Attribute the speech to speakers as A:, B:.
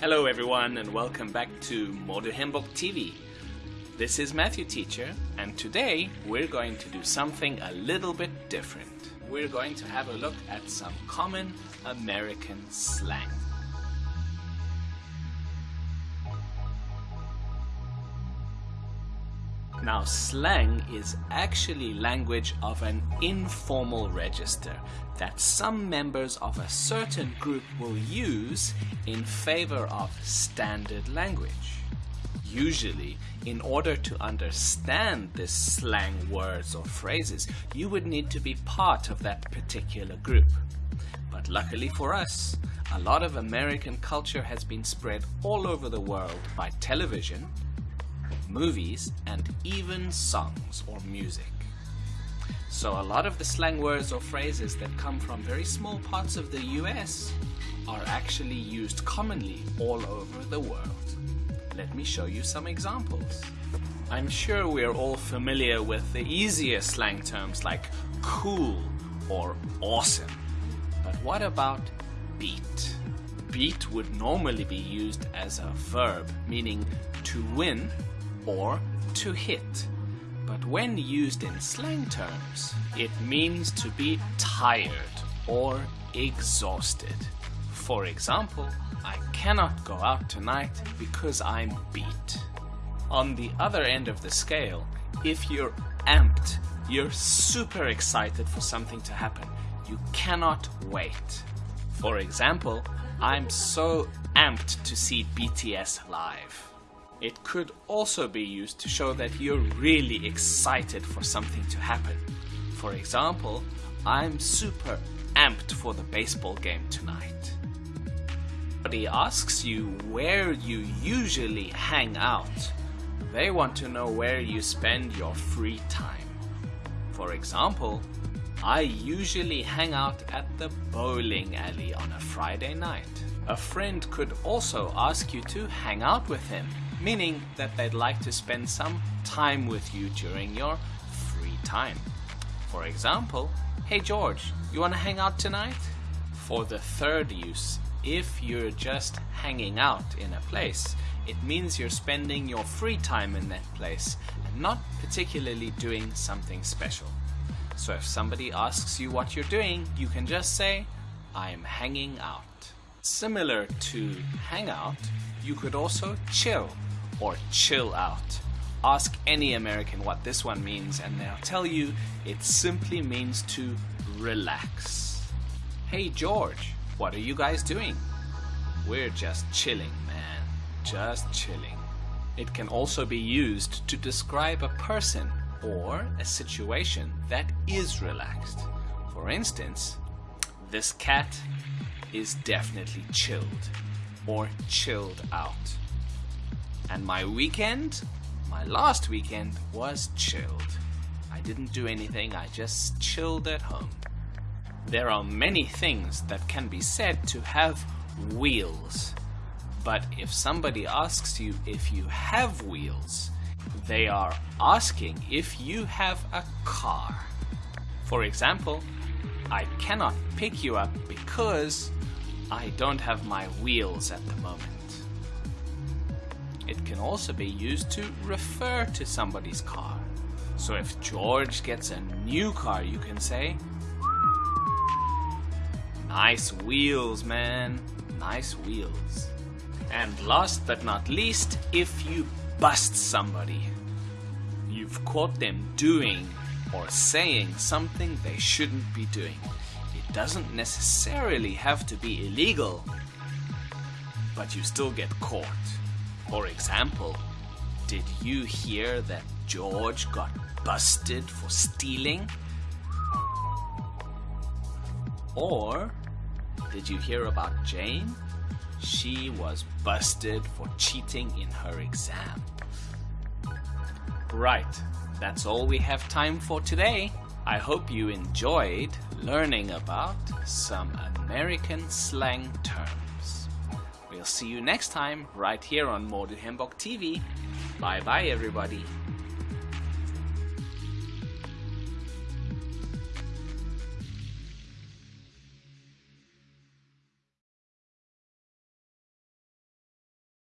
A: Hello everyone and welcome back to Mode Hembok TV. This is Matthew Teacher and today we're going to do something a little bit different. We're going to have a look at some common American slang. Now slang is actually language of an informal register that some members of a certain group will use in favor of standard language. Usually, in order to understand this slang words or phrases, you would need to be part of that particular group. But luckily for us, a lot of American culture has been spread all over the world by television, movies, and even songs or music. So a lot of the slang words or phrases that come from very small parts of the US are actually used commonly all over the world. Let me show you some examples. I'm sure we're all familiar with the easier slang terms like cool or awesome. But what about beat? Beat would normally be used as a verb, meaning to win or to hit. But when used in slang terms, it means to be tired or exhausted. For example, I cannot go out tonight because I'm beat. On the other end of the scale, if you're amped, you're super excited for something to happen. You cannot wait. For example, I'm so amped to see BTS live. It could also be used to show that you're really excited for something to happen. For example, I'm super amped for the baseball game tonight. Somebody asks you where you usually hang out. They want to know where you spend your free time. For example, I usually hang out at the bowling alley on a Friday night. A friend could also ask you to hang out with him meaning that they'd like to spend some time with you during your free time. For example, hey George, you want to hang out tonight? For the third use, if you're just hanging out in a place, it means you're spending your free time in that place and not particularly doing something special. So if somebody asks you what you're doing, you can just say, I'm hanging out. Similar to hang out, you could also chill or chill out. Ask any American what this one means and they'll tell you it simply means to relax. Hey George, what are you guys doing? We're just chilling, man. Just chilling. It can also be used to describe a person or a situation that is relaxed. For instance, this cat is definitely chilled or chilled out. And my weekend, my last weekend, was chilled. I didn't do anything, I just chilled at home. There are many things that can be said to have wheels. But if somebody asks you if you have wheels, they are asking if you have a car. For example, I cannot pick you up because I don't have my wheels at the moment. It can also be used to refer to somebody's car. So if George gets a new car, you can say, Nice wheels, man. Nice wheels. And last but not least, if you bust somebody, you've caught them doing or saying something they shouldn't be doing. It doesn't necessarily have to be illegal, but you still get caught. For example, did you hear that George got busted for stealing? Or did you hear about Jane? She was busted for cheating in her exam. Right, that's all we have time for today. I hope you enjoyed learning about some American slang terms. We'll see you next time right here on Mode Hembok TV. Bye bye everybody.